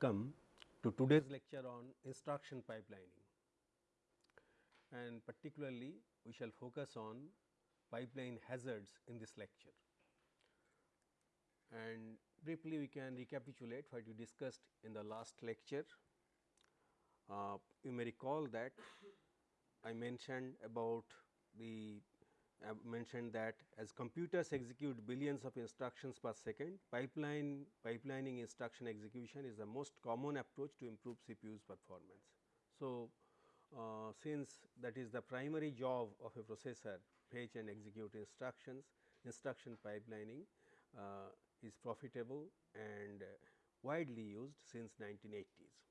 Welcome to today's lecture on instruction pipelining and particularly we shall focus on pipeline hazards in this lecture. And briefly we can recapitulate what we discussed in the last lecture. Uh, you may recall that I mentioned about the I mentioned that as computers execute billions of instructions per second, pipeline pipelining instruction execution is the most common approach to improve CPU's performance. So, uh, since that is the primary job of a processor fetch and execute instructions, instruction pipelining uh, is profitable and widely used since 1980s.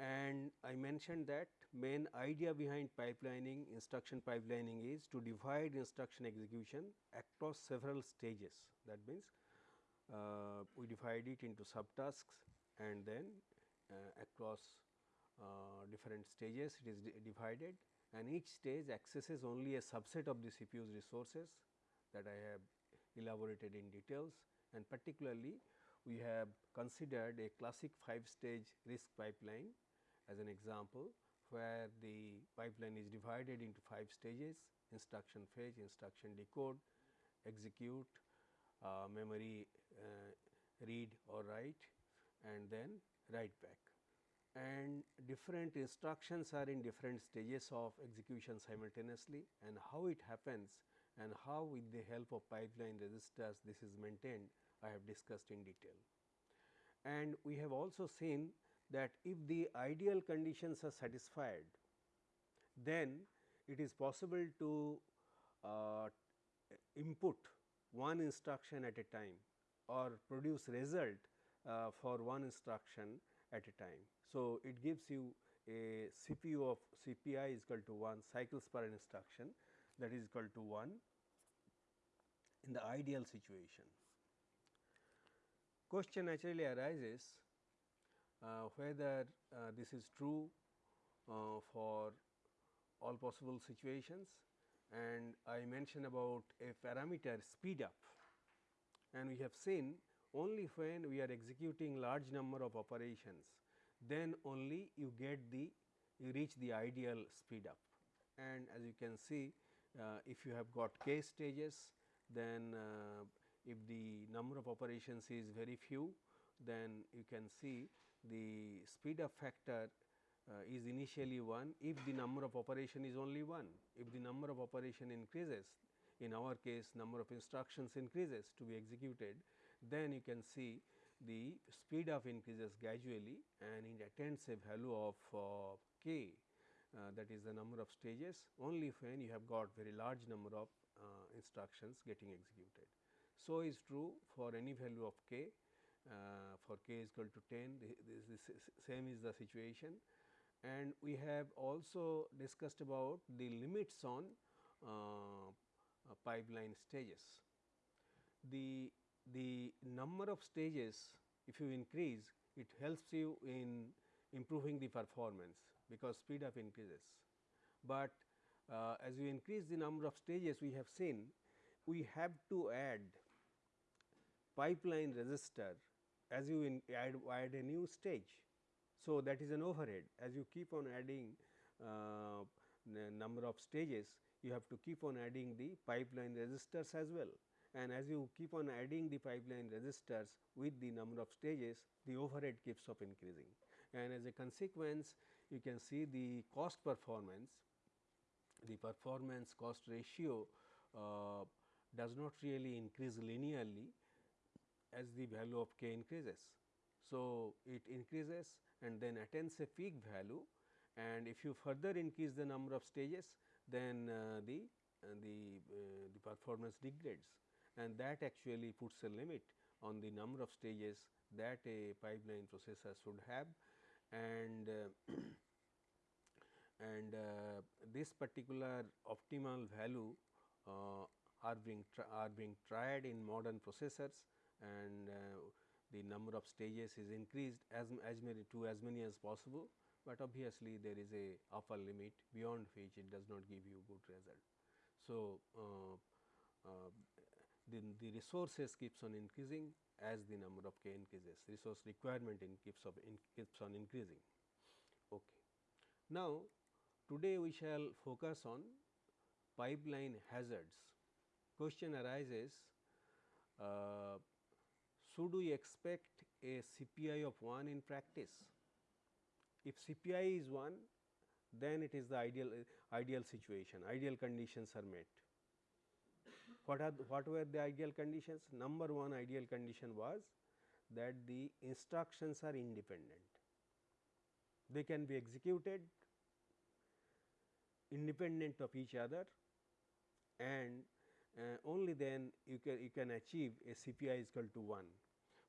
And I mentioned that main idea behind pipelining instruction pipelining is to divide instruction execution across several stages. That means uh, we divide it into subtasks and then uh, across uh, different stages it is divided. And each stage accesses only a subset of the CPU's resources that I have elaborated in details. And particularly we have considered a classic 5 stage RISC pipeline as an example where the pipeline is divided into 5 stages instruction fetch, instruction decode, execute, uh, memory uh, read or write and then write back. And different instructions are in different stages of execution simultaneously and how it happens and how with the help of pipeline registers this is maintained I have discussed in detail. And we have also seen that if the ideal conditions are satisfied, then it is possible to uh, input one instruction at a time or produce result uh, for one instruction at a time. So, it gives you a CPU of CPI is equal to 1 cycles per instruction that is equal to 1 in the ideal situation. Question naturally arises whether uh, this is true uh, for all possible situations. And I mentioned about a parameter speed up. And we have seen only when we are executing large number of operations then only you get the you reach the ideal speed up. And as you can see uh, if you have got k stages then uh, if the number of operations is very few then you can see the speed up factor uh, is initially 1 if the number of operation is only 1. If the number of operation increases in our case number of instructions increases to be executed then you can see the speed up increases gradually and it attains a value of uh, k uh, that is the number of stages only when you have got very large number of uh, instructions getting executed. So, is true for any value of k uh, for k is equal to 10 this, same is the situation and we have also discussed about the limits on uh, pipeline stages. The, the number of stages if you increase it helps you in improving the performance because speed up increases. But uh, as you increase the number of stages we have seen we have to add pipeline register as you add, add a new stage. So, that is an overhead. As you keep on adding uh, number of stages you have to keep on adding the pipeline registers as well. And as you keep on adding the pipeline registers with the number of stages the overhead keeps up increasing. And as a consequence you can see the cost performance the performance cost ratio uh, does not really increase linearly as the value of k increases. So, it increases and then attains a peak value and if you further increase the number of stages then uh, the uh, the uh, the performance degrades and that actually puts a limit on the number of stages that a pipeline processor should have and uh, and uh, this particular optimal value uh, are being are being tried in modern processors and uh, the number of stages is increased as, as many to as many as possible, but obviously there is a upper limit beyond which it does not give you good result. So, uh, uh, then the resources keeps on increasing as the number of k increases resource requirement in keeps of in keeps on increasing. Okay. Now, today we shall focus on pipeline hazards. Question arises uh, should we expect a CPI of 1 in practice? If CPI is 1 then it is the ideal ideal situation ideal conditions are met. What are the, what were the ideal conditions? Number one ideal condition was that the instructions are independent. They can be executed independent of each other and uh, only then you can you can achieve a CPI is equal to 1.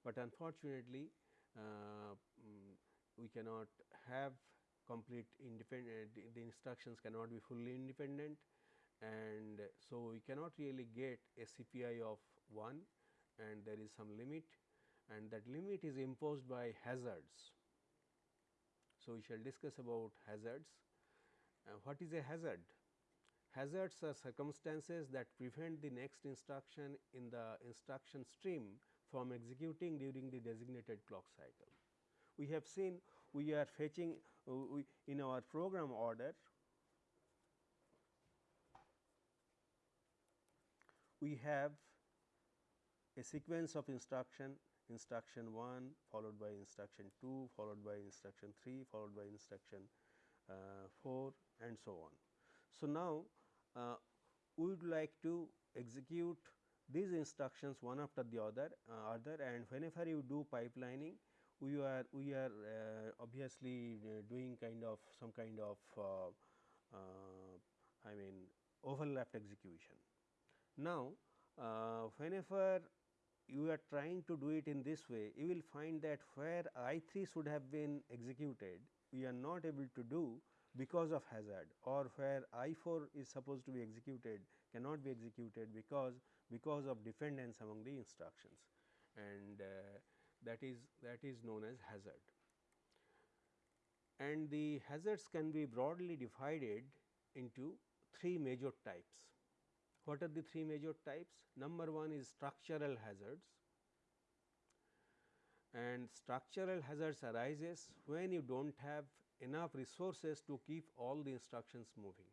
But unfortunately, uh, um, we cannot have complete independent the instructions cannot be fully independent and so we cannot really get a CPI of 1 and there is some limit and that limit is imposed by hazards. So, we shall discuss about hazards. Uh, what is a hazard? Hazards are circumstances that prevent the next instruction in the instruction stream from executing during the designated clock cycle. We have seen we are fetching uh, we in our program order we have a sequence of instruction instruction 1 followed by instruction 2 followed by instruction 3 followed by instruction uh, 4 and so on. So, now uh, we would like to execute these instructions one after the other uh, other and whenever you do pipelining we are we are uh, obviously uh, doing kind of some kind of uh, I mean overlapped execution. Now, whenever you are trying to do it in this way, you will find that where I 3 should have been executed, we are not able to do because of hazard or where I 4 is supposed to be executed cannot be executed because because of dependence among the instructions and uh, that is that is known as hazard. And the hazards can be broadly divided into three major types. What are the three major types? Number one is structural hazards and structural hazards arises when you do not have enough resources to keep all the instructions moving.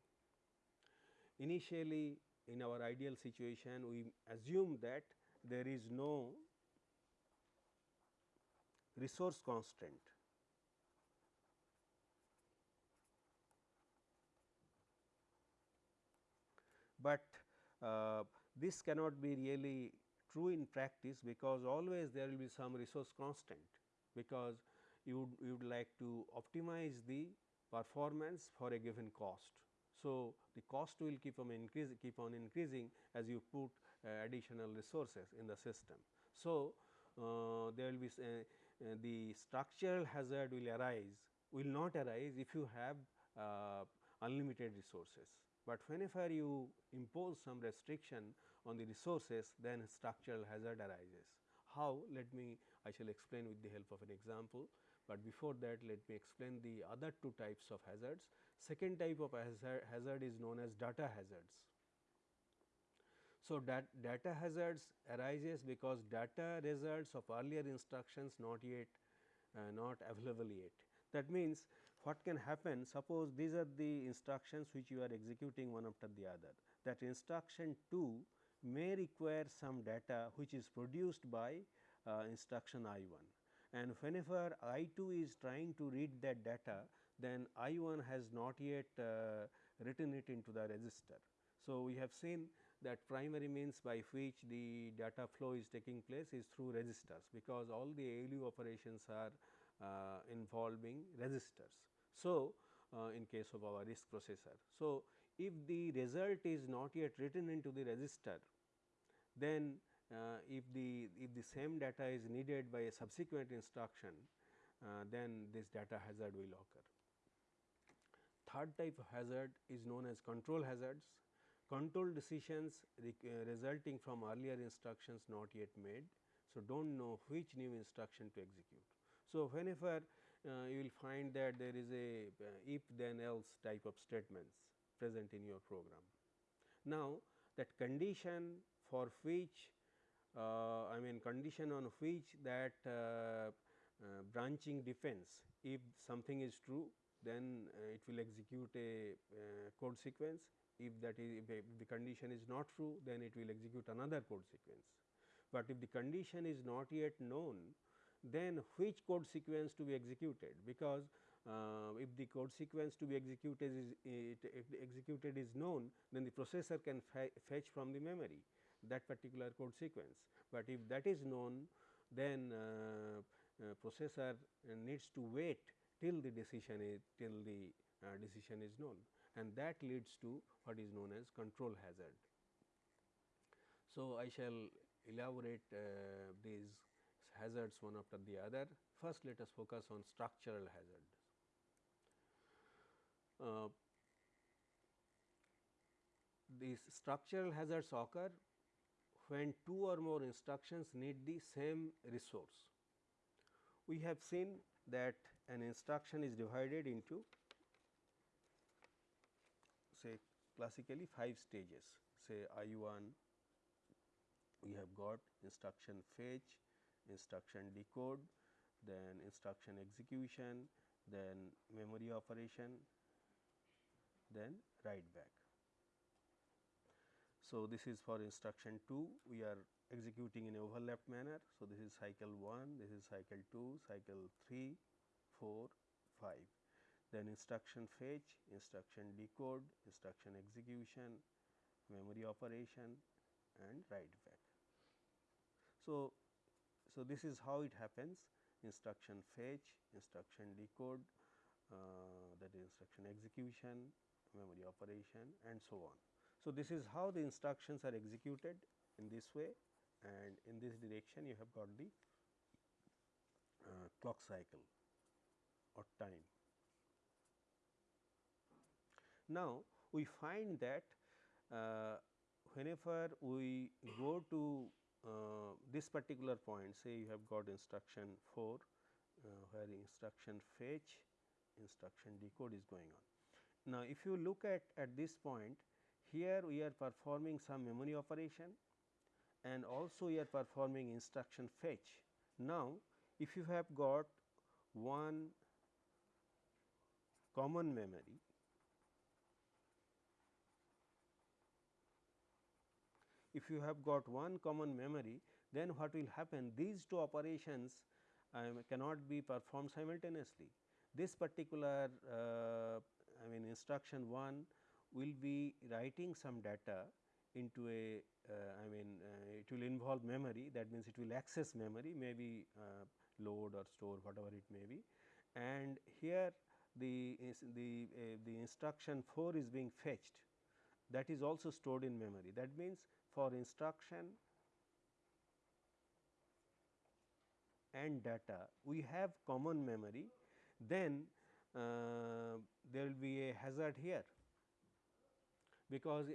Initially in our ideal situation we assume that there is no resource constraint. But uh, this cannot be really true in practice because always there will be some resource constraint because you would, you would like to optimize the performance for a given cost. So, the cost will keep on keep on increasing as you put uh, additional resources in the system. So, uh, there will be uh, uh, the structural hazard will arise will not arise if you have uh, unlimited resources but whenever you impose some restriction on the resources then structural hazard arises. How? Let me I shall explain with the help of an example, but before that let me explain the other two types of hazards. Second type of hazard, is known as data hazards. So, dat data hazards arises because data results of earlier instructions not yet uh, not available yet. That means, what can happen suppose these are the instructions which you are executing one after the other that instruction 2 may require some data which is produced by uh, instruction I 1 and whenever I 2 is trying to read that data then I 1 has not yet uh, written it into the register. So, we have seen that primary means by which the data flow is taking place is through registers because all the ALU operations are uh, involving registers. So, uh, in case of our RISC processor. So, if the result is not yet written into the register, then uh, if the if the same data is needed by a subsequent instruction, uh, then this data hazard will occur. Third type of hazard is known as control hazards. Control decisions uh, resulting from earlier instructions not yet made. So, do not know which new instruction to execute. So, whenever uh, you will find that there is a uh, if then else type of statements present in your program. Now, that condition for which uh, I mean condition on which that uh, uh, branching depends. If something is true then it will execute a code sequence. If that is if, the condition is not true then it will execute another code sequence. But if the condition is not yet known then which code sequence to be executed because uh, if the code sequence to be executed is it, executed is known then the processor can fetch from the memory that particular code sequence. But if that is known then uh, uh, processor needs to wait till the decision is till the uh, decision is known and that leads to what is known as control hazard. So, I shall elaborate uh, these hazards one after the other. First, let us focus on structural hazard. Uh, these structural hazards occur when two or more instructions need the same resource. We have seen that an instruction is divided into say classically 5 stages say I 1 we have got instruction fetch, instruction decode, then instruction execution, then memory operation, then write back. So, this is for instruction 2 we are executing in overlap manner. So, this is cycle 1, this is cycle 2, cycle 3, 4, 5. Then instruction fetch, instruction decode, instruction execution, memory operation and write back. So, so this is how it happens instruction fetch, instruction decode, uh, that is instruction execution, memory operation and so on. So, this is how the instructions are executed in this way and in this direction you have got the uh, clock cycle or time. Now, we find that uh, whenever we go to uh, this particular point say you have got instruction 4 uh, where instruction fetch instruction decode is going on. Now, if you look at at this point here we are performing some memory operation and also we are performing instruction fetch. Now, if you have got one common memory. If you have got one common memory then what will happen? These two operations um, cannot be performed simultaneously. This particular uh, I mean instruction 1 will be writing some data into a uh, I mean uh, it will involve memory. That means it will access memory maybe uh, load or store whatever it may be. And here the the uh, the instruction 4 is being fetched that is also stored in memory. That means for instruction and data we have common memory. Then uh, there will be a hazard here because uh,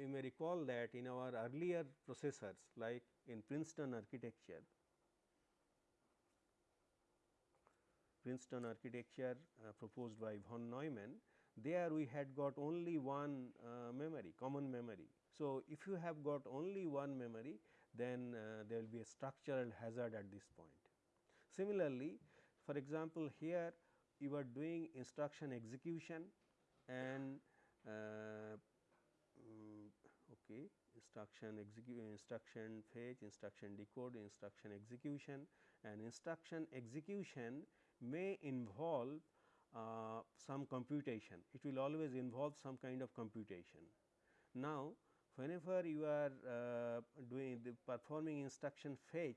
you may recall that in our earlier processors like in Princeton architecture, Princeton architecture uh, proposed by von Neumann, there we had got only one uh, memory, common memory. So, if you have got only one memory, then uh, there will be a structural hazard at this point. Similarly, for example, here you are doing instruction execution and uh, um, okay, instruction execute instruction fetch, instruction decode, instruction execution and instruction execution may involve uh, some computation. It will always involve some kind of computation. Now, whenever you are uh, doing the performing instruction fetch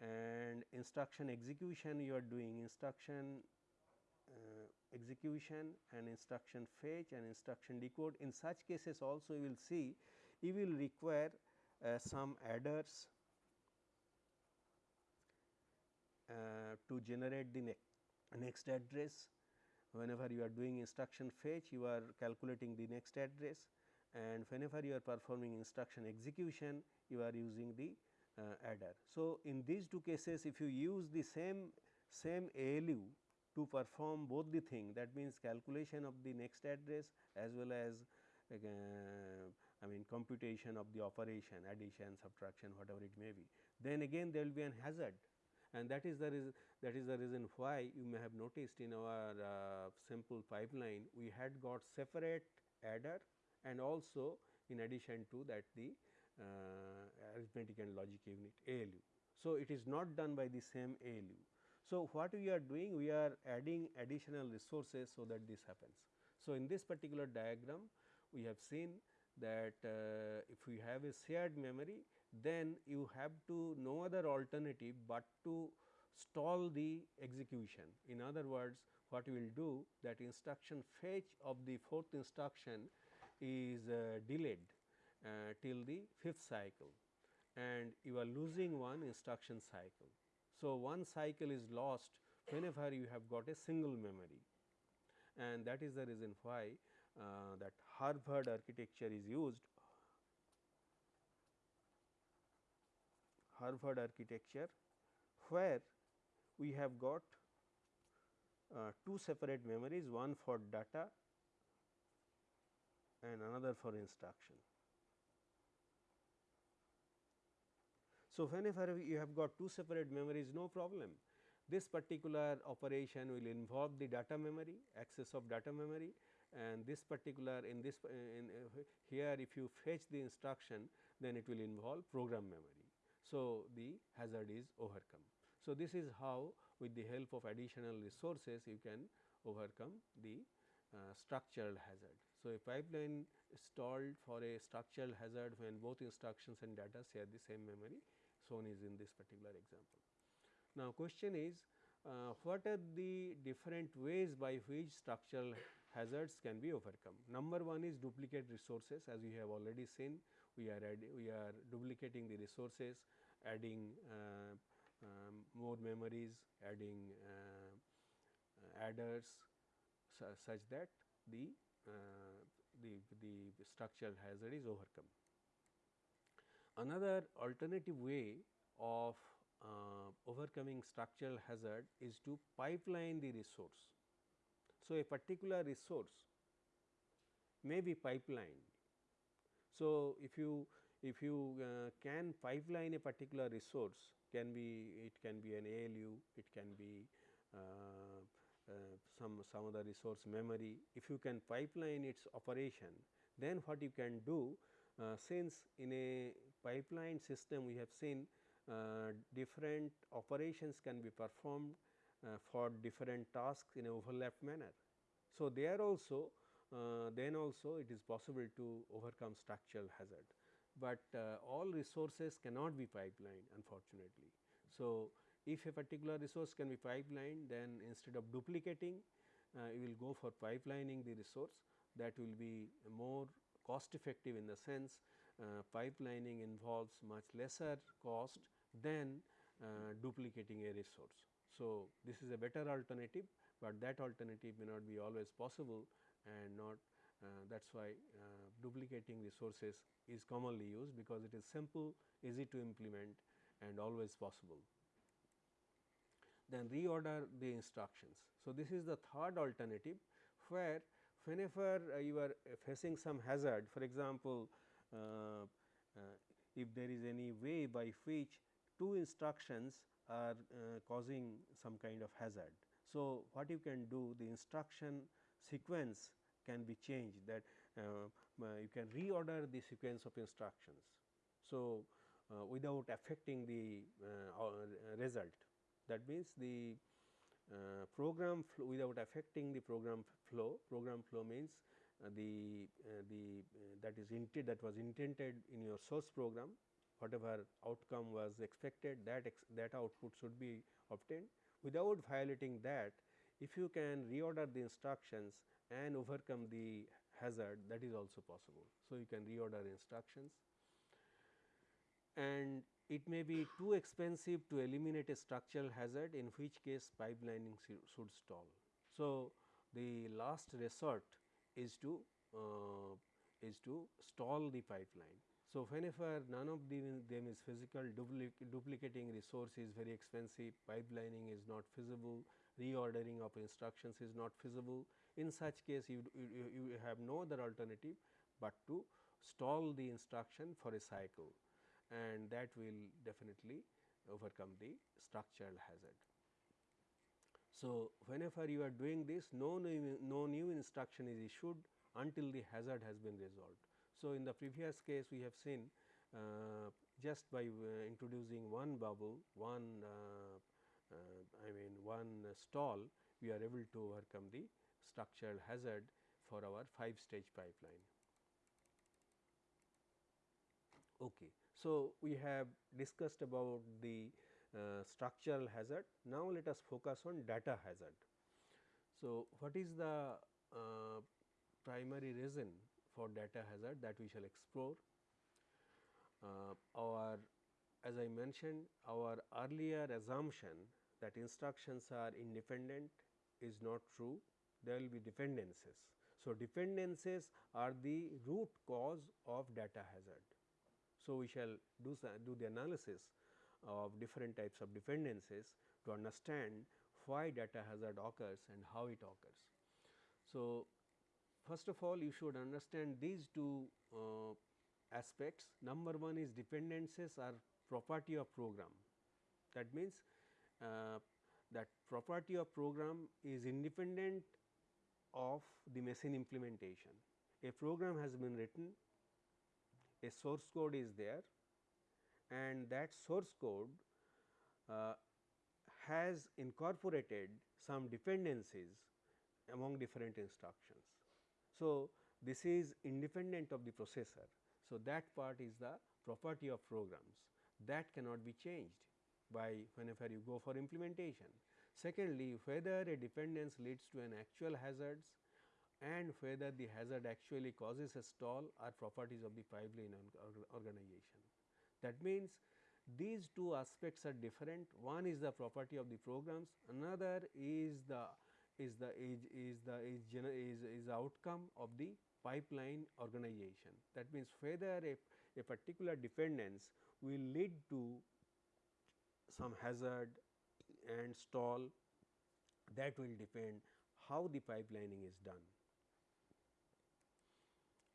and instruction execution you are doing instruction uh, execution and instruction fetch and instruction decode. In such cases also you will see you will require uh, some adders uh, to generate the ne next address. Whenever you are doing instruction fetch you are calculating the next address and whenever you are performing instruction execution you are using the uh, adder. So, in these two cases if you use the same same ALU to perform both the thing that means calculation of the next address as well as uh, I mean computation of the operation addition, subtraction whatever it may be. Then again there will be an hazard and that is the reason that is the reason why you may have noticed in our uh, simple pipeline we had got separate adder and also in addition to that the uh, arithmetic and logic unit ALU. So, it is not done by the same ALU. So, what we are doing we are adding additional resources so that this happens. So, in this particular diagram we have seen that uh, if we have a shared memory then you have to no other alternative but to stall the execution. In other words what we will do that instruction fetch of the fourth instruction is uh, delayed uh, till the fifth cycle and you are losing one instruction cycle. So, one cycle is lost whenever you have got a single memory and that is the reason why uh, that Harvard architecture is used Harvard architecture where we have got uh, two separate memories one for data and another for instruction. So, whenever you have got two separate memories no problem this particular operation will involve the data memory access of data memory and this particular in this in here if you fetch the instruction then it will involve program memory. So, the hazard is overcome. So, this is how with the help of additional resources you can overcome the uh, structural hazard. So, a pipeline stalled for a structural hazard when both instructions and data share the same memory shown is in this particular example. Now, question is uh, what are the different ways by which structural hazards can be overcome. Number one is duplicate resources as we have already seen we are we are duplicating the resources adding uh, um, more memories, adding uh, uh, adders su such that the, the, the structural hazard is overcome. Another alternative way of uh, overcoming structural hazard is to pipeline the resource. So, a particular resource may be pipelined. So, if you if you uh, can pipeline a particular resource can be it can be an ALU, it can be uh, uh, some some other resource memory. If you can pipeline its operation then what you can do uh, since in a pipeline system we have seen uh, different operations can be performed uh, for different tasks in overlap manner. So, there also then also it is possible to overcome structural hazard but uh, all resources cannot be pipelined unfortunately. So, if a particular resource can be pipelined then instead of duplicating uh, you will go for pipelining the resource that will be more cost effective in the sense uh, pipelining involves much lesser cost than uh, duplicating a resource. So, this is a better alternative, but that alternative may not be always possible and not uh, that is why uh, duplicating resources is commonly used because it is simple, easy to implement and always possible. Then reorder the instructions. So, this is the third alternative where whenever uh, you are facing some hazard for example, uh, uh, if there is any way by which two instructions are uh, causing some kind of hazard. So, what you can do the instruction sequence can be changed that uh, you can reorder the sequence of instructions. So, uh, without affecting the uh, result that means the uh, program without affecting the program flow program flow means uh, the uh, the that is intended that was intended in your source program whatever outcome was expected that that output should be obtained without violating that if you can reorder the instructions and overcome the hazard that is also possible. So, you can reorder instructions and it may be too expensive to eliminate a structural hazard in which case pipelining should stall. So, the last resort is to uh, is to stall the pipeline. So, whenever none of them is physical duplicating resource is very expensive pipelining is not feasible reordering of instructions is not feasible. In such case you, you, you have no other alternative, but to stall the instruction for a cycle and that will definitely overcome the structural hazard. So, whenever you are doing this no new, no new instruction is issued until the hazard has been resolved. So, in the previous case we have seen uh, just by uh, introducing one bubble, one uh, I mean one stall we are able to overcome the structural hazard for our 5 stage pipeline. Okay. So, we have discussed about the uh, structural hazard. Now, let us focus on data hazard. So, what is the uh, primary reason for data hazard that we shall explore? Uh, our as I mentioned our earlier assumption that instructions are independent is not true, there will be dependencies. So, dependencies are the root cause of data hazard. So, we shall do, do the analysis of different types of dependencies to understand why data hazard occurs and how it occurs. So, first of all you should understand these two uh, aspects. Number one is dependencies are property of program. That means, that property of program is independent of the machine implementation. A program has been written, a source code is there and that source code uh, has incorporated some dependencies among different instructions. So, this is independent of the processor. So, that part is the property of programs that cannot be changed by whenever you go for implementation. Secondly, whether a dependence leads to an actual hazards and whether the hazard actually causes a stall are properties of the pipeline organization. That means, these two aspects are different one is the property of the programs another is the is the is, is the is, is, is outcome of the pipeline organization that means whether a, a particular dependence will lead to some hazard and stall that will depend how the pipelining is done.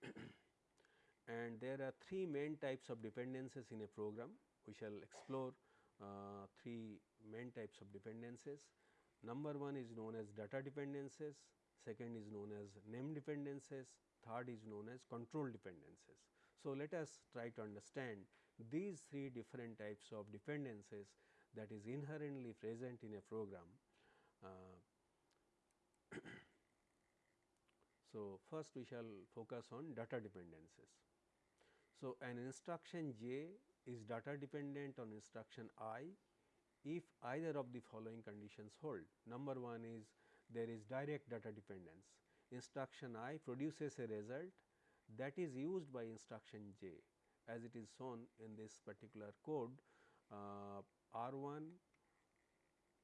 and there are three main types of dependencies in a program. We shall explore uh, three main types of dependencies. Number one is known as data dependencies, second is known as name dependencies, third is known as control dependencies. So, let us try to understand these three different types of dependencies that is inherently present in a program. Uh, so, first we shall focus on data dependencies. So, an instruction j is data dependent on instruction i if either of the following conditions hold. Number 1 is there is direct data dependence. Instruction i produces a result that is used by instruction j as it is shown in this particular code uh, R 1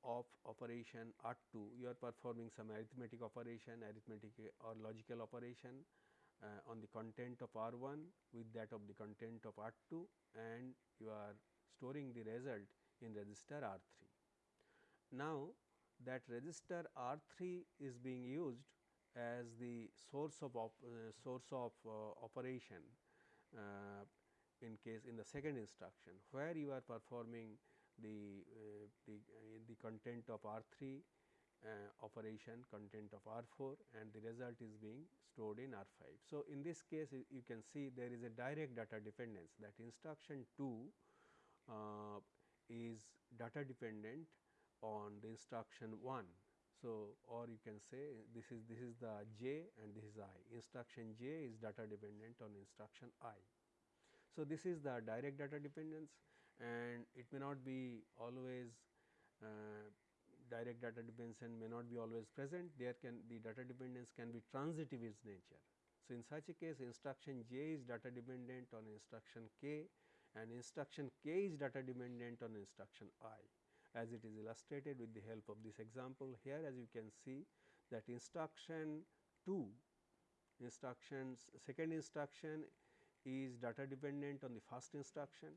of operation R 2 you are performing some arithmetic operation arithmetic or logical operation uh, on the content of R 1 with that of the content of R 2 and you are storing the result in register R 3. Now, that register R 3 is being used as the source of uh, source of uh, operation uh, in case in the second instruction where you are performing the uh, the, uh, the content of R 3 uh, operation content of R 4 and the result is being stored in R 5. So, in this case you can see there is a direct data dependence that instruction 2 uh, is data dependent on the instruction 1. So, or you can say this is this is the j and this is i instruction j is data dependent on instruction i. So, this is the direct data dependence and it may not be always uh, direct data dependence may not be always present, there can the data dependence can be transitive in nature. So, in such a case instruction j is data dependent on instruction k and instruction k is data dependent on instruction i as it is illustrated with the help of this example. Here as you can see that instruction 2 instructions second instruction is data dependent on the first instruction,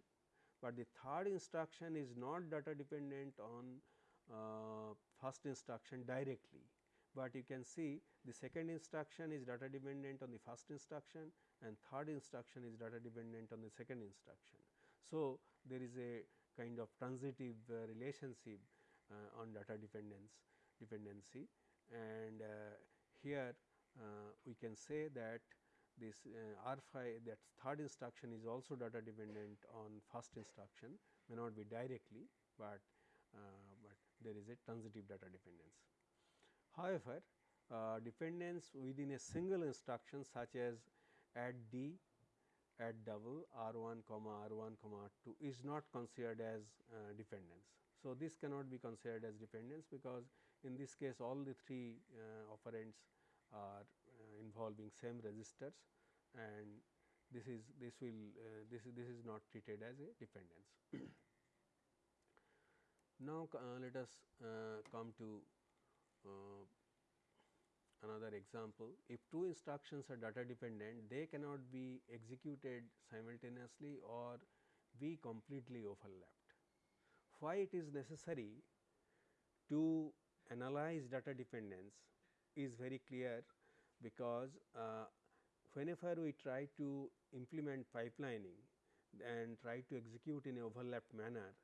but the third instruction is not data dependent on uh, first instruction directly, but you can see the second instruction is data dependent on the first instruction and third instruction is data dependent on the second instruction. So, there is a kind of transitive uh, relationship uh, on data dependence dependency and uh, here uh, we can say that this uh, R 5 that third instruction is also data dependent on first instruction may not be directly, but, uh, but there is a transitive data dependence. However, uh, dependence within a single instruction such as add D, add double R 1 comma R 1 comma R 2 is not considered as uh, dependence. So, this cannot be considered as dependence because in this case all the three uh, operands are involving same registers and this is this will uh, this is this is not treated as a dependence. now, uh, let us uh, come to uh, another example. If two instructions are data dependent, they cannot be executed simultaneously or be completely overlapped. Why it is necessary to analyze data dependence is very clear because uh, whenever we try to implement pipelining and try to execute in a overlapped manner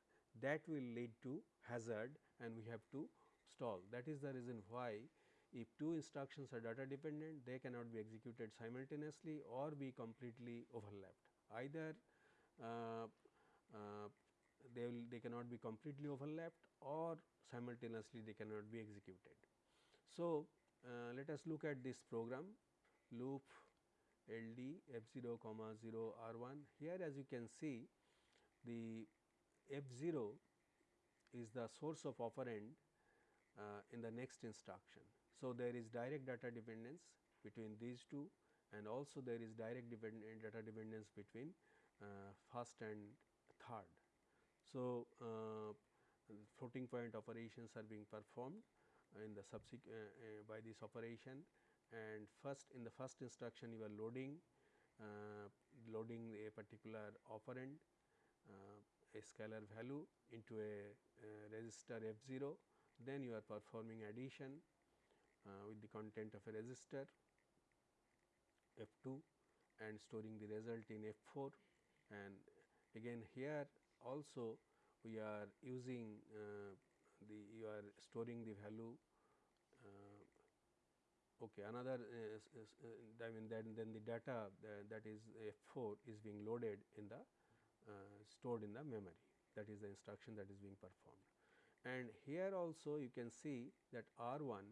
that will lead to hazard and we have to stall. That is the reason why if two instructions are data dependent they cannot be executed simultaneously or be completely overlapped. Either uh, uh, they will they cannot be completely overlapped or simultaneously they cannot be executed. So, uh, let us look at this program loop LD f 0 comma 0 r 1. Here as you can see the f 0 is the source of operand uh, in the next instruction. So, there is direct data dependence between these two and also there is direct data dependence between uh, first and third. So, uh, floating point operations are being performed in the subsequent uh, uh, by this operation. And first in the first instruction you are loading uh, loading a particular operand uh, a scalar value into a uh, register f 0 then you are performing addition uh, with the content of a register f 2 and storing the result in f 4 and again here also we are using the you are storing the value uh, okay another uh, uh, I mean then then the data that is F4 is being loaded in the stored in the memory. That is the instruction that is being performed. And here also you can see that R1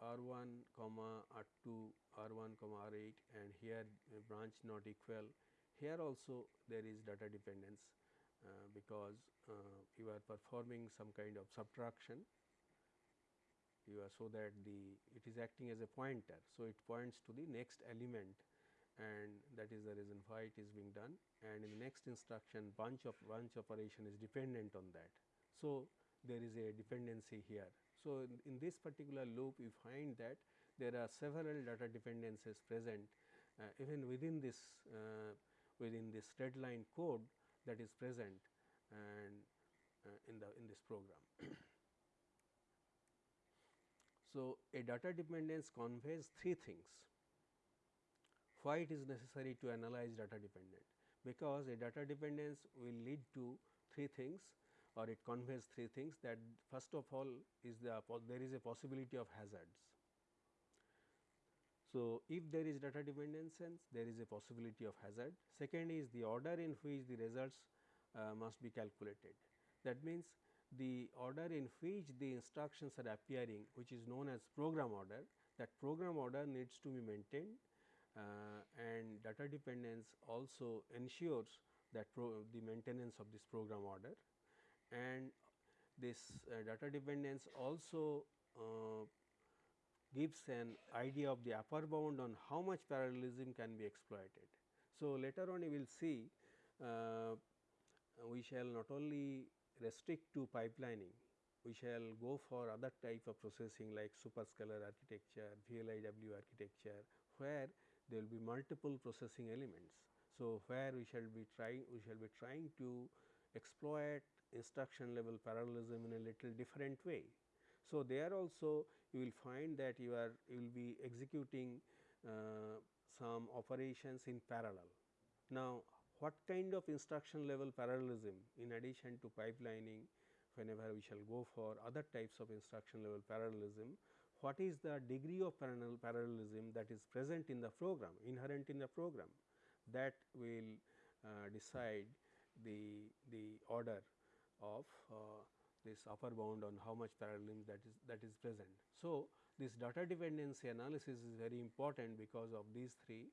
R1 comma R2 R1 comma R8 and here branch not equal. Here also there is data dependence because uh, you are performing some kind of subtraction you are so that the it is acting as a pointer. So, it points to the next element and that is the reason why it is being done and in the next instruction branch of branch operation is dependent on that. So, there is a dependency here. So, in, in this particular loop you find that there are several data dependencies present uh, even within this uh, within this red line code that is present and uh, in the in this program. so, a data dependence conveys three things. Why it is necessary to analyze data dependent? Because a data dependence will lead to three things or it conveys three things that first of all is the there is a possibility of hazards. So, if there is data dependence there is a possibility of hazard. Second is the order in which the results uh, must be calculated. That means, the order in which the instructions are appearing which is known as program order that program order needs to be maintained uh, and data dependence also ensures that the maintenance of this program order and this uh, data dependence also uh, gives an idea of the upper bound on how much parallelism can be exploited. So, later on you will see uh, we shall not only restrict to pipelining, we shall go for other type of processing like superscalar architecture, VLIW architecture, where there will be multiple processing elements. So, where we shall be trying we shall be trying to exploit instruction level parallelism in a little different way. So, there also you will find that you are you will be executing uh, some operations in parallel. Now, what kind of instruction level parallelism in addition to pipelining whenever we shall go for other types of instruction level parallelism, what is the degree of parallel parallelism that is present in the program inherent in the program that will uh, decide the the order of uh, this upper bound on how much parallelism that is that is present. So, this data dependency analysis is very important because of these three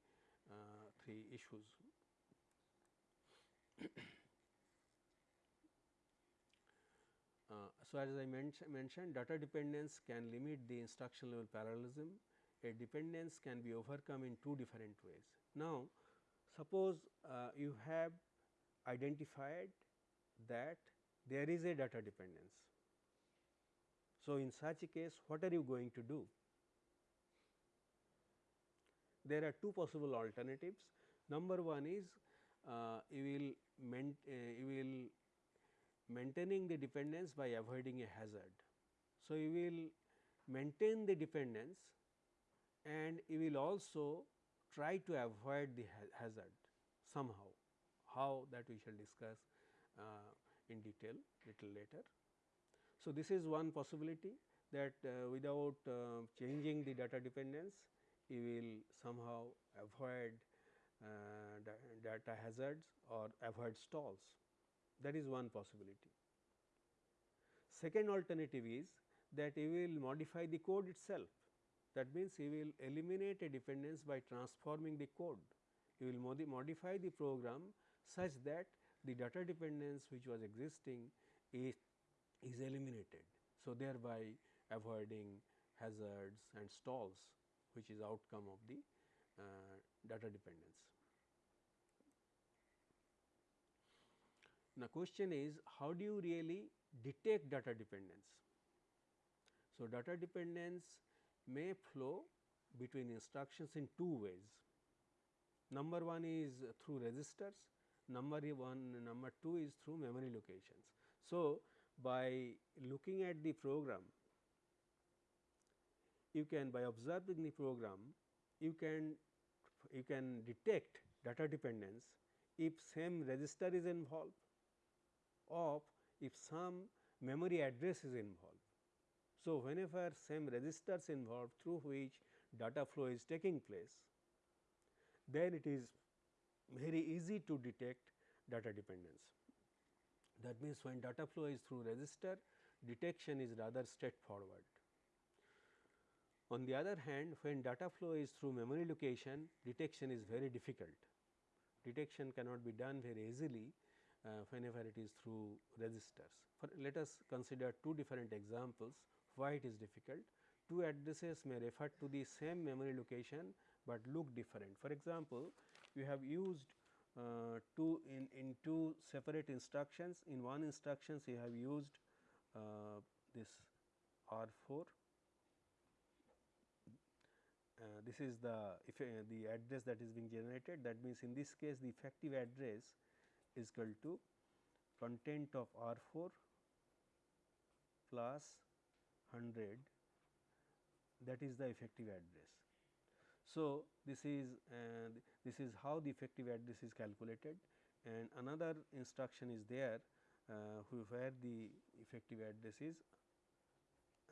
uh, three issues. Uh, so, as I men mentioned data dependence can limit the instruction level parallelism, a dependence can be overcome in two different ways. Now, suppose uh, you have identified that there is a data dependence. So, in such a case what are you going to do? There are two possible alternatives. Number one is uh, you will uh, you will maintaining the dependence by avoiding a hazard. So, you will maintain the dependence and you will also try to avoid the ha hazard somehow, how that we shall discuss uh, in detail little later. So, this is one possibility that uh, without uh, changing the data dependence, you will somehow avoid uh, data hazards or avoid stalls that is one possibility. Second alternative is that you will modify the code itself that means you will eliminate a dependence by transforming the code. You will modi modify the program such that the data dependence which was existing is, is eliminated. So, thereby avoiding hazards and stalls which is outcome of the uh, data dependence. Now, question is how do you really detect data dependence? So, data dependence may flow between instructions in two ways. Number one is through registers, number one number two is through memory locations. So, by looking at the program you can by observing the program you can you can detect data dependence if same register is involved of if some memory address is involved. So, whenever same registers involved through which data flow is taking place, then it is very easy to detect data dependence. That means, when data flow is through register, detection is rather straightforward. On the other hand, when data flow is through memory location, detection is very difficult. Detection cannot be done very easily uh, whenever it is through registers. For let us consider two different examples why it is difficult. Two addresses may refer to the same memory location, but look different. For example, you have used uh, two in, in two separate instructions. In one instructions you have used uh, this R 4 uh, this is the if, uh, the address that is being generated that means in this case the effective address is equal to content of R 4 plus 100 that is the effective address. So, this is uh, this is how the effective address is calculated and another instruction is there uh, where the effective address is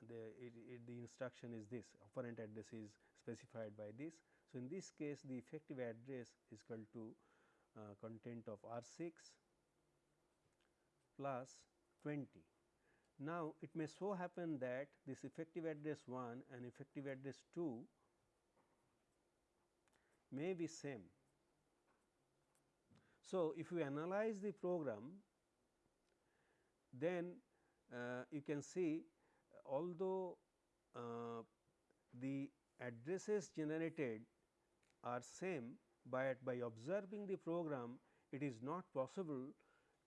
the it, it, the instruction is this operand address is specified by this. So, in this case the effective address is equal to uh, content of R 6 plus 20. Now, it may so happen that this effective address 1 and effective address 2 may be same. So, if you analyze the program then uh, you can see although uh, the addresses generated are same, but by observing the program it is not possible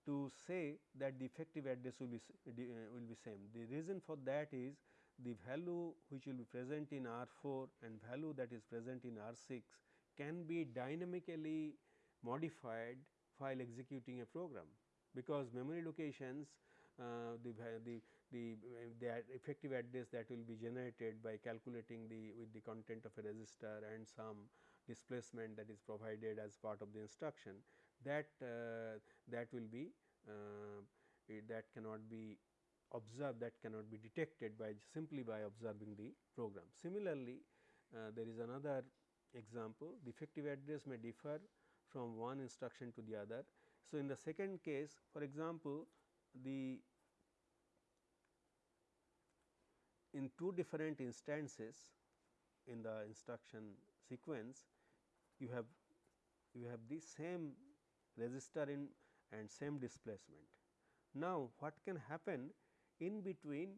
to say that the effective address will be uh, will be same. The reason for that is the value which will be present in R 4 and value that is present in R 6 can be dynamically modified while executing a program, because memory locations uh, the, the, the, the effective address that will be generated by calculating the with the content of a register and some displacement that is provided as part of the instruction that uh, that will be uh, that cannot be observed that cannot be detected by simply by observing the program. Similarly, uh, there is another example the effective address may differ from one instruction to the other. So, in the second case for example, the in two different instances in the instruction sequence you have you have the same register in and same displacement. Now, what can happen in between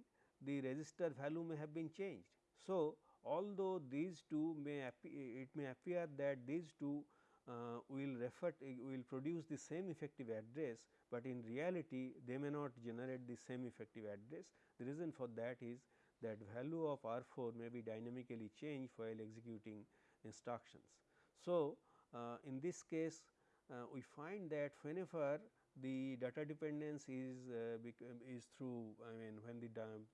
the register value may have been changed. So, although these two may it may appear that these two uh, will refer will produce the same effective address, but in reality they may not generate the same effective address. The reason for that is that value of R 4 may be dynamically changed while executing instructions. So, uh, in this case uh, we find that whenever the data dependence is uh, is through I mean when the,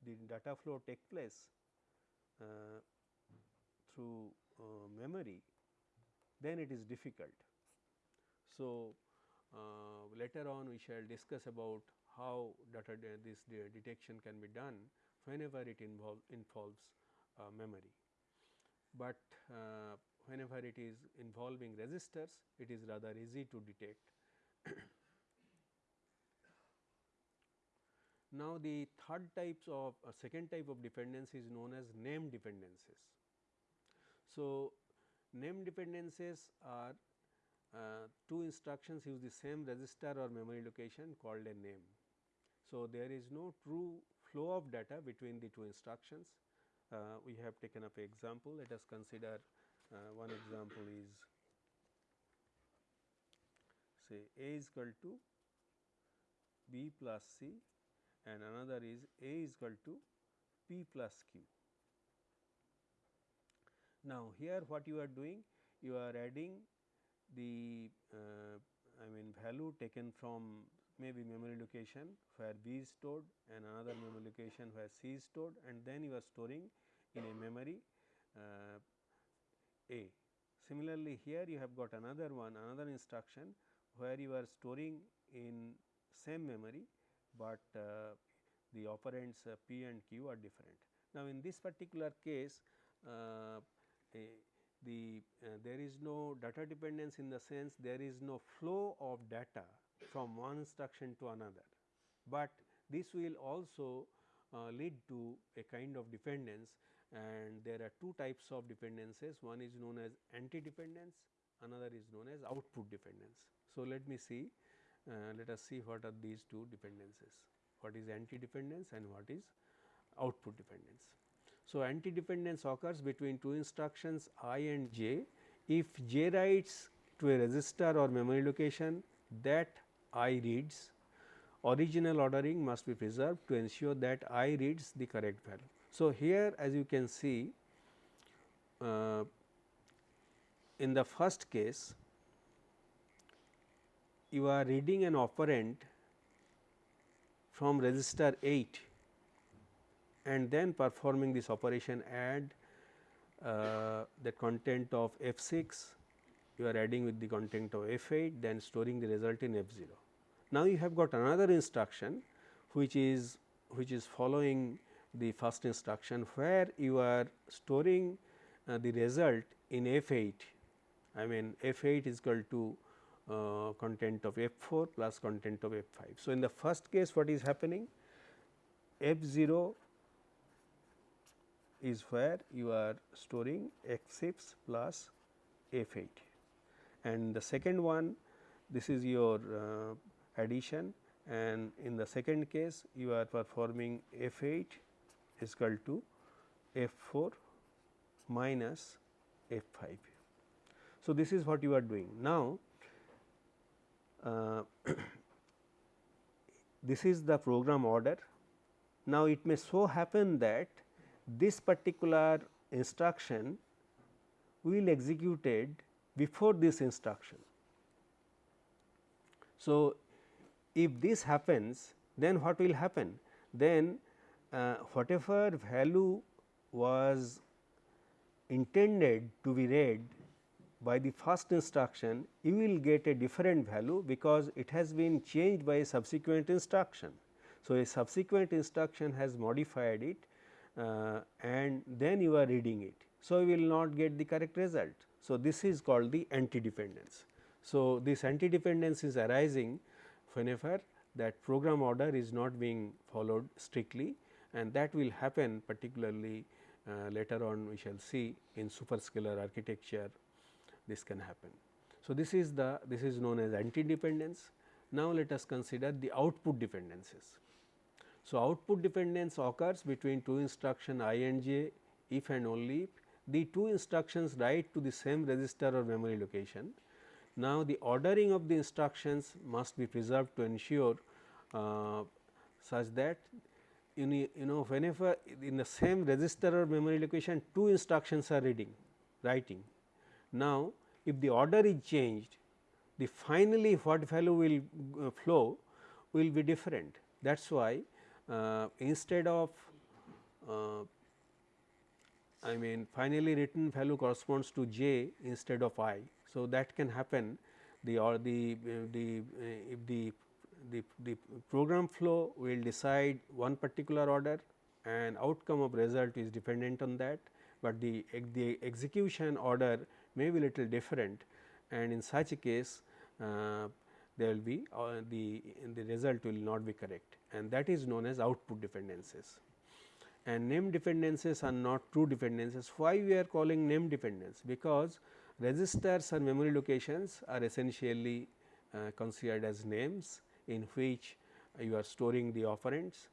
the data flow take place uh, through uh, memory then it is difficult. So, uh, later on we shall discuss about how data de this de detection can be done whenever it involve involves uh, memory. But whenever it is involving registers, it is rather easy to detect. now, the third types of uh, second type of dependence is known as name dependencies. So, name dependencies are uh, two instructions use the same register or memory location called a name. So, there is no true flow of data between the two instructions. Uh, we have taken up an example. Let us consider uh, one example is say A is equal to B plus C and another is A is equal to P plus Q. Now, here what you are doing you are adding the uh, I mean value taken from maybe memory location where B is stored and another memory location where C is stored and then you are storing in a memory uh, a. Similarly, here you have got another one another instruction where you are storing in same memory, but uh, the operands uh, p and q are different. Now, in this particular case uh, the uh, there is no data dependence in the sense there is no flow of data from one instruction to another, but this will also uh, lead to a kind of dependence and there are two types of dependences one is known as anti dependence another is known as output dependence. So, let me see uh, let us see what are these two dependences what is anti dependence and what is output dependence. So, anti dependence occurs between two instructions i and j if j writes to a register or memory location that i reads original ordering must be preserved to ensure that i reads the correct value. So, here as you can see uh, in the first case you are reading an operand from register 8 and then performing this operation add uh, the content of F 6 you are adding with the content of F 8 then storing the result in F 0. Now, you have got another instruction which is which is following the first instruction where you are storing uh, the result in F 8 I mean F 8 is equal to uh, content of F 4 plus content of F 5. So, in the first case what is happening F 0 is where you are storing F 6 plus F 8 and the second one this is your uh, addition and in the second case you are performing F 8 is equal to f 4 minus f 5. So, this is what you are doing. Now, uh, this is the program order. Now, it may so happen that this particular instruction will executed before this instruction. So, if this happens then what will happen? Then uh, whatever value was intended to be read by the first instruction, you will get a different value because it has been changed by a subsequent instruction. So, a subsequent instruction has modified it and then you are reading it. So, you will not get the correct result. So, this is called the anti-dependence. So, this anti-dependence is arising whenever that program order is not being followed strictly and that will happen particularly uh, later on we shall see in superscalar architecture this can happen. So, this is the this is known as anti dependence. Now, let us consider the output dependencies. So, output dependence occurs between two instruction i and j if and only if the two instructions write to the same register or memory location. Now, the ordering of the instructions must be preserved to ensure uh, such that you know whenever in the same register or memory location two instructions are reading writing. Now, if the order is changed the finally what value will uh, flow will be different that is why instead of uh, I mean finally written value corresponds to j instead of i. So, that can happen. The or the the if the the, the program flow will decide one particular order and outcome of result is dependent on that, but the, the execution order may be little different. And in such a case uh, there will be uh, the, the result will not be correct and that is known as output dependencies. And name dependencies are not true dependencies. Why we are calling name dependence? Because registers and memory locations are essentially uh, considered as names in which you are storing the operands.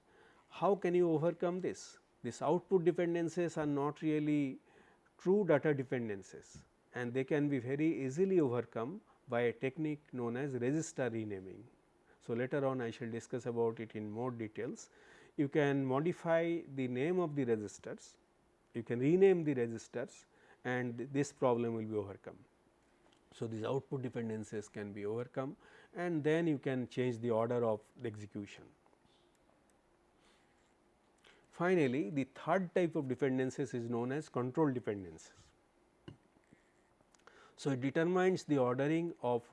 How can you overcome this? These output dependencies are not really true data dependencies and they can be very easily overcome by a technique known as register renaming. So, later on I shall discuss about it in more details. You can modify the name of the registers, you can rename the registers and this problem will be overcome. So, these output dependencies can be overcome and then you can change the order of the execution. Finally, the third type of dependencies is known as control dependencies. So, it determines the ordering of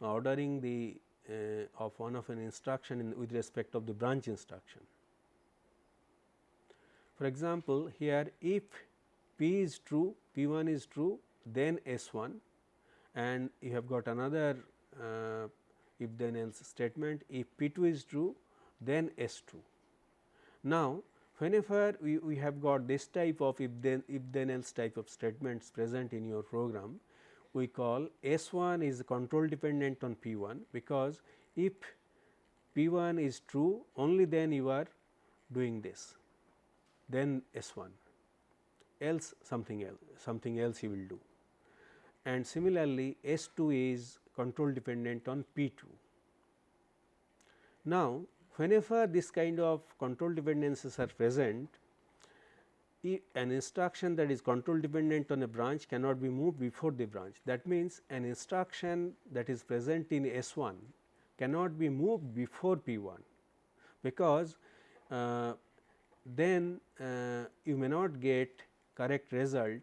ordering the uh, of one of an instruction in, with respect of the branch instruction. For example, here if p is true, p 1 is true, then S 1 and you have got another uh, if then else statement if P 2 is true then S 2. Now, whenever we, we have got this type of if then if then else type of statements present in your program, we call S 1 is control dependent on P 1 because if P 1 is true only then you are doing this then S 1 else something else something else you will do and similarly S 2 is control dependent on P 2. Now, whenever this kind of control dependencies are present, an instruction that is control dependent on a branch cannot be moved before the branch. That means, an instruction that is present in S 1 cannot be moved before P 1, because uh, then uh, you may not get correct result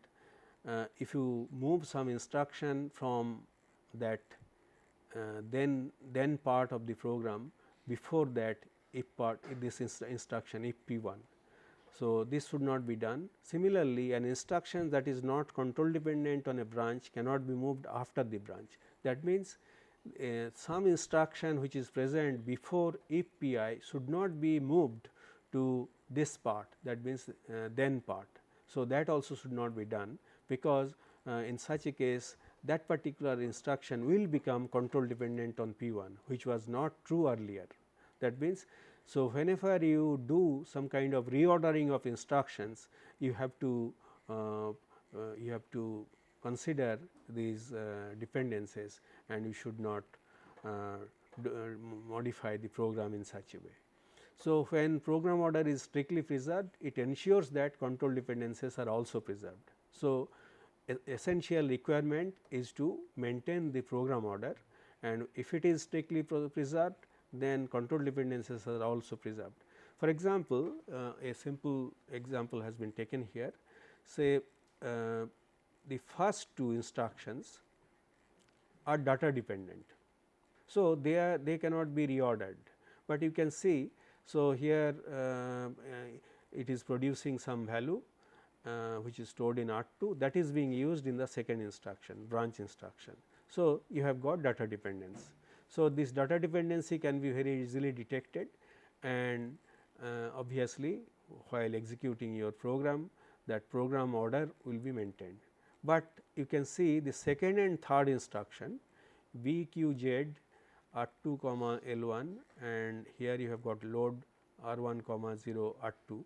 uh, if you move some instruction from that uh, then then part of the program before that if part if this inst instruction if p 1. So, this should not be done. Similarly, an instruction that is not control dependent on a branch cannot be moved after the branch. That means, uh, some instruction which is present before if p i should not be moved to this part that means, uh, then part. So, that also should not be done because uh, in such a case that particular instruction will become control dependent on P 1 which was not true earlier. That means, so whenever you do some kind of reordering of instructions you have to uh, uh, you have to consider these uh, dependencies and you should not uh, modify the program in such a way. So, when program order is strictly preserved it ensures that control dependencies are also preserved. So, essential requirement is to maintain the program order and if it is strictly preserved then control dependencies are also preserved. For example, uh, a simple example has been taken here say uh, the first two instructions are data dependent. So, they are they cannot be reordered, but you can see. So, here uh, it is producing some value uh, which is stored in R 2 that is being used in the second instruction branch instruction. So, you have got data dependence. So, this data dependency can be very easily detected and uh, obviously, while executing your program that program order will be maintained. But you can see the second and third instruction BEQZ R 2 comma L 1 and here you have got load R 1 comma 0 R 2.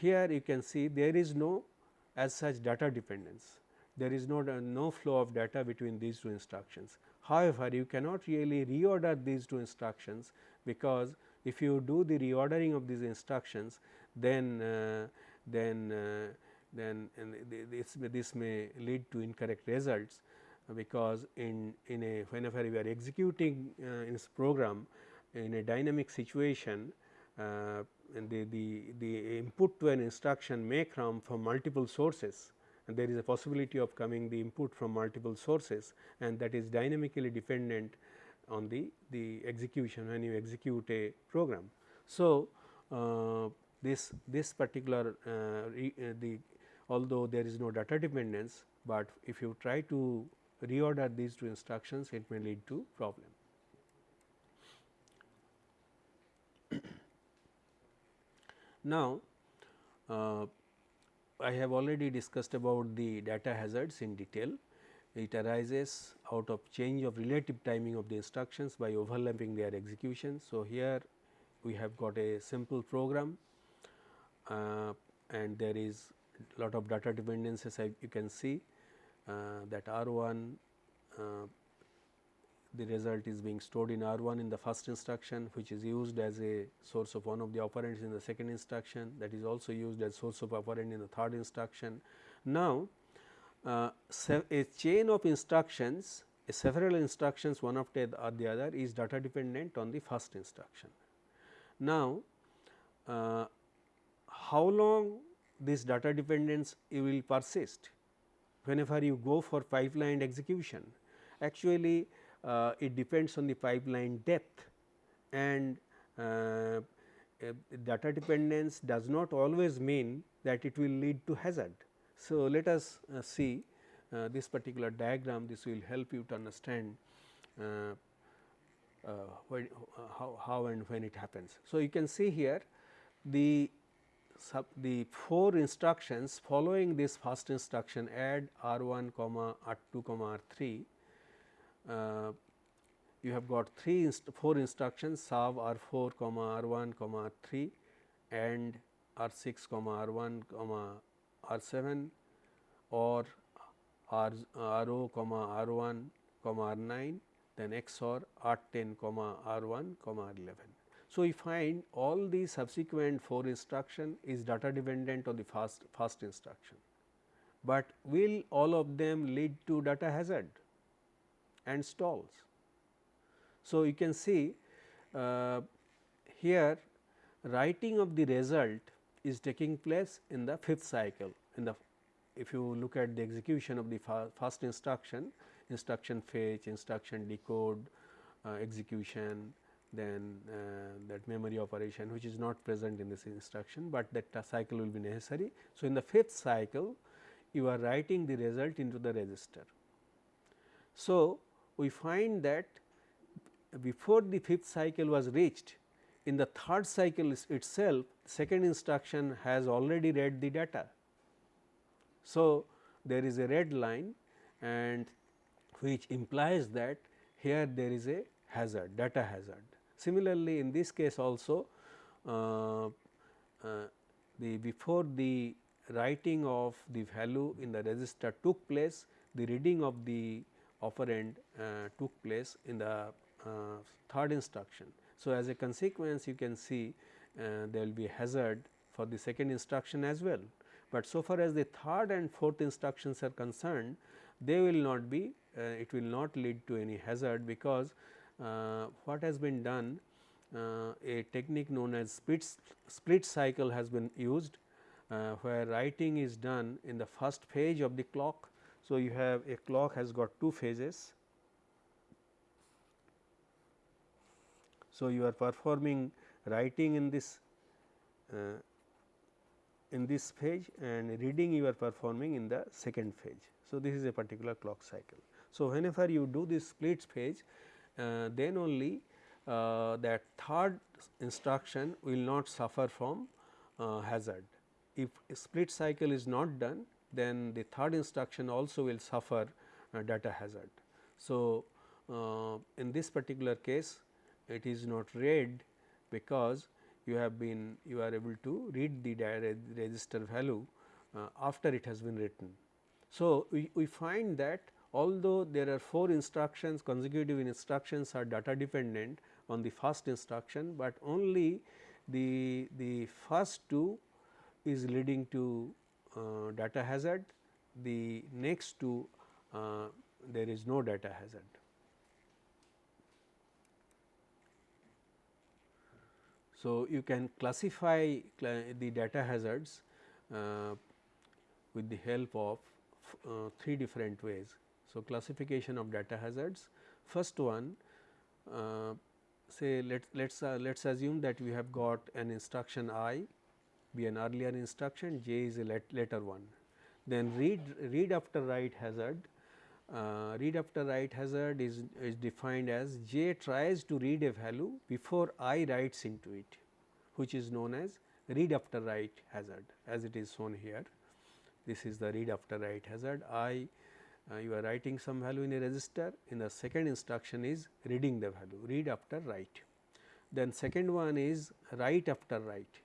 Here you can see there is no as such data dependence. There is no, no flow of data between these two instructions. However, you cannot really reorder these two instructions because if you do the reordering of these instructions then uh, then uh, then this, this may lead to incorrect results because in in a whenever we are executing uh, this program in a dynamic situation uh, the, the, the input to an instruction may come from multiple sources and there is a possibility of coming the input from multiple sources and that is dynamically dependent on the, the execution when you execute a program. So, uh, this, this particular uh, re, uh, the although there is no data dependence, but if you try to reorder these two instructions it may lead to problem. Now, uh, I have already discussed about the data hazards in detail. It arises out of change of relative timing of the instructions by overlapping their execution. So, here we have got a simple program uh, and there is lot of data dependencies you can see uh, that R 1 uh, the result is being stored in R 1 in the first instruction which is used as a source of one of the operands in the second instruction that is also used as source of operand in the third instruction. Now, uh, a chain of instructions several instructions one after the other is data dependent on the first instruction. Now, uh, how long this data dependence will persist whenever you go for pipeline execution actually uh, it depends on the pipeline depth and uh, data dependence does not always mean that it will lead to hazard. So, let us uh, see uh, this particular diagram this will help you to understand uh, uh, when, how, how and when it happens. So, you can see here the sub the four instructions following this first instruction add r 1 comma r 2 comma r 3 uh, you have got three inst four instructions SUB R 4 comma R 1 comma R 3 and R 6 comma R 1 comma R 7 or R, R O comma R 1 comma R 9 then XOR R 10 comma R 1 comma R 11. So, we find all the subsequent 4 instruction is data dependent on the first, first instruction, but will all of them lead to data hazard? And stalls. So, you can see uh, here writing of the result is taking place in the fifth cycle in the if you look at the execution of the first instruction instruction fetch instruction decode uh, execution then uh, that memory operation which is not present in this instruction, but that cycle will be necessary. So, in the fifth cycle you are writing the result into the register. So, we find that before the fifth cycle was reached in the third cycle itself second instruction has already read the data. So, there is a red line and which implies that here there is a hazard data hazard. Similarly, in this case also uh, uh, the before the writing of the value in the register took place the reading of the operand uh, took place in the uh, third instruction. So, as a consequence you can see uh, there will be hazard for the second instruction as well, but so far as the third and fourth instructions are concerned they will not be it will not lead to any hazard because what has been done uh, a technique known as split, split cycle has been used uh, where writing is done in the first phase of the clock. So, you have a clock has got two phases. So, you are performing writing in this uh, in this phase and reading you are performing in the second phase. So, this is a particular clock cycle. So, whenever you do this split phase uh, then only uh, that third instruction will not suffer from uh, hazard. If split cycle is not done then the third instruction also will suffer uh, data hazard. So, uh, in this particular case it is not read because you have been you are able to read the register value uh, after it has been written. So, we, we find that although there are 4 instructions consecutive instructions are data dependent on the first instruction, but only the, the first two is leading to data hazard, the next two uh, there is no data hazard. So, you can classify the data hazards uh, with the help of uh, three different ways. So, classification of data hazards first one uh, say let us let's uh, let's assume that we have got an instruction i be an earlier instruction j is a let, later one. Then read read after write hazard. Uh, read after write hazard is, is defined as j tries to read a value before i writes into it which is known as read after write hazard. As it is shown here this is the read after write hazard. I uh, you are writing some value in a register. In the second instruction is reading the value read after write. Then second one is write after write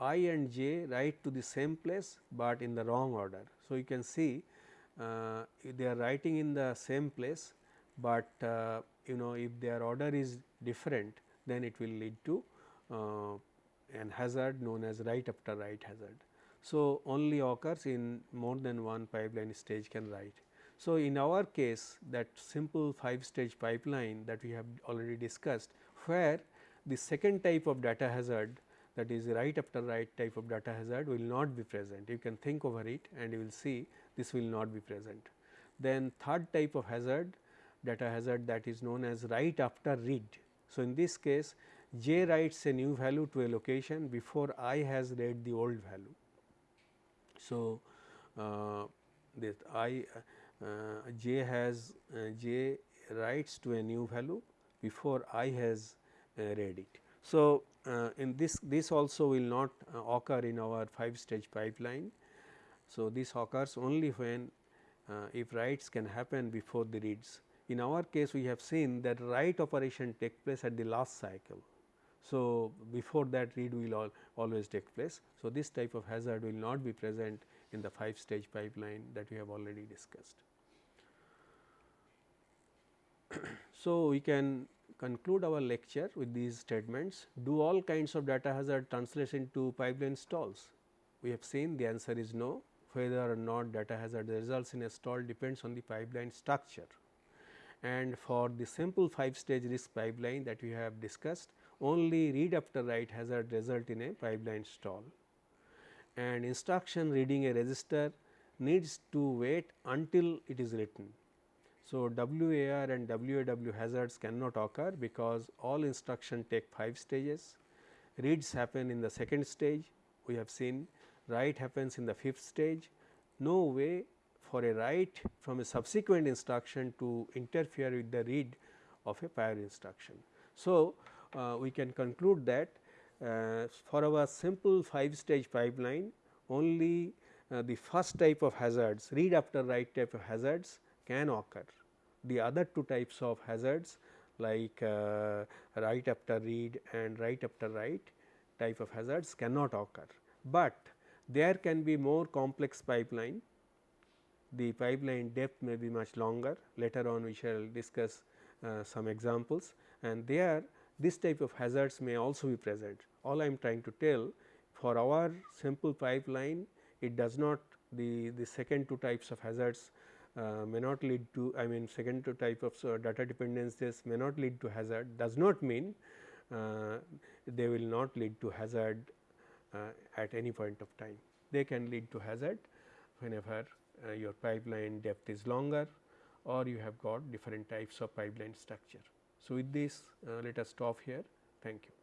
i and j write to the same place, but in the wrong order. So, you can see uh, they are writing in the same place, but uh, you know if their order is different then it will lead to uh, an hazard known as write after write hazard. So, only occurs in more than one pipeline stage can write. So, in our case that simple 5 stage pipeline that we have already discussed where the second type of data hazard that is right after write type of data hazard will not be present. You can think over it and you will see this will not be present. Then third type of hazard data hazard that is known as write after read. So, in this case j writes a new value to a location before i has read the old value. So, uh, this i uh, j has uh, j writes to a new value before i has uh, read it. So, uh, in this this also will not uh, occur in our 5 stage pipeline. So, this occurs only when uh, if writes can happen before the reads. In our case we have seen that write operation take place at the last cycle. So, before that read will always take place. So, this type of hazard will not be present in the 5 stage pipeline that we have already discussed. so, we can conclude our lecture with these statements do all kinds of data hazard translation to pipeline stalls. We have seen the answer is no whether or not data hazard results in a stall depends on the pipeline structure. And for the simple 5 stage RISC pipeline that we have discussed only read after write hazard result in a pipeline stall and instruction reading a register needs to wait until it is written so, WAR and WAW hazards cannot occur because all instruction take 5 stages, reads happen in the second stage, we have seen. Write happens in the fifth stage, no way for a write from a subsequent instruction to interfere with the read of a prior instruction. So, uh, we can conclude that uh, for our simple 5 stage pipeline only uh, the first type of hazards read after write type of hazards can occur the other two types of hazards like uh, write after read and write after write type of hazards cannot occur, but there can be more complex pipeline. The pipeline depth may be much longer. Later on we shall discuss uh, some examples. And there this type of hazards may also be present. All I am trying to tell for our simple pipeline it does not the, the second two types of hazards uh, may not lead to I mean second type of uh, data dependencies may not lead to hazard does not mean uh, they will not lead to hazard uh, at any point of time. They can lead to hazard whenever uh, your pipeline depth is longer or you have got different types of pipeline structure. So, with this let us stop here. Thank you.